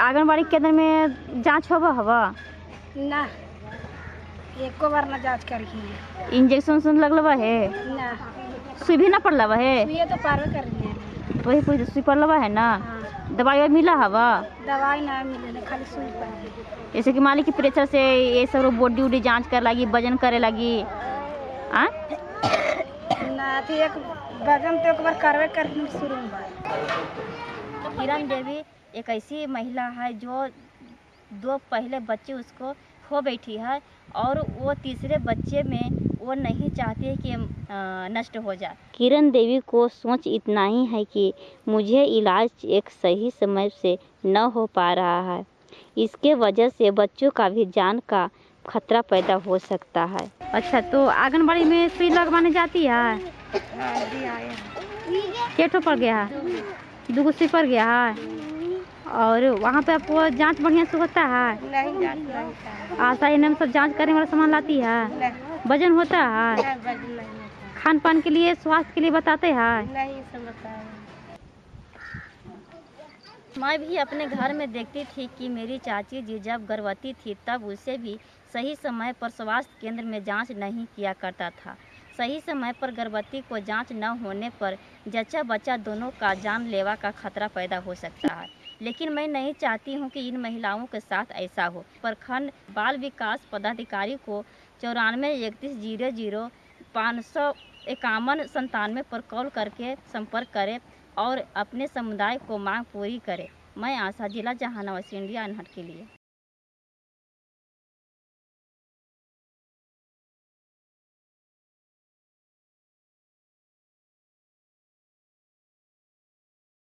आंगनबाड़ी केंद्र में जाँच होबा हवा ना एको बार ना जाँच करी इंजेक्शन उसन लगलवा है? ना। सुई भी ना पड़लवा है? सुइए तो पारवे कर रही है वही कोई सुई पड़लवा है ना? हाँ। दवाई वाई मिला हवा दवाई ना मिले खाली सुई पर जैसे कि मान ली कि प्रेशर से ये सब बॉडी उडी जाँच कर लगी वज़न करे लगी। आ ना थी एक बगन तो एक बार करवे कर शुरू में बा। किरण देवी एक ऐसी महिला है जो दो पहले बच्चे उसको खो बैठी है और वो तीसरे बच्चे में वो नहीं चाहती कि नष्ट हो जाए। किरण देवी को सोच इतना ही है कि मुझे इलाज एक सही समय से न हो पा रहा है। इसके वजह से बच्चों का भी जान का खतरा पैदा हो सकता है। अच्छा तो आंगनबाड़ी में सुई लगवाने जाती है? केठो पड़ गया है? दूगो सुई पड़ गया है? और वहाँ पे आपको जाँच बढ़िया से होता है। नहीं जाँच नहीं आशा एन सब जाँच करने वाला सामान लाती है। वज़न होता है। नहीं नहीं होता। खान पान के लिए स्वास्थ्य के लिए बताते हैं। नहीं मैं भी अपने घर में देखती थी कि मेरी चाची जी जब गर्भवती थी तब उसे भी सही समय पर स्वास्थ्य केंद्र में जाँच नहीं किया करता था। सही समय पर गर्भवती को जाँच न होने पर जच्चा बच्चा दोनों का जानलेवा का खतरा पैदा हो सकता है। लेकिन मैं नहीं चाहती हूँ कि इन महिलाओं के साथ ऐसा हो। प्रखंड बाल विकास पदाधिकारी को चौरानवे इकतीस ज़ीरो ज़ीरो पाँच सौ इक्यावन संतानवे पर कॉल करके संपर्क करें और अपने समुदाय को मांग पूरी करें। मैं आशा, जिला जहानाबाद इंडिया अनहट के लिए।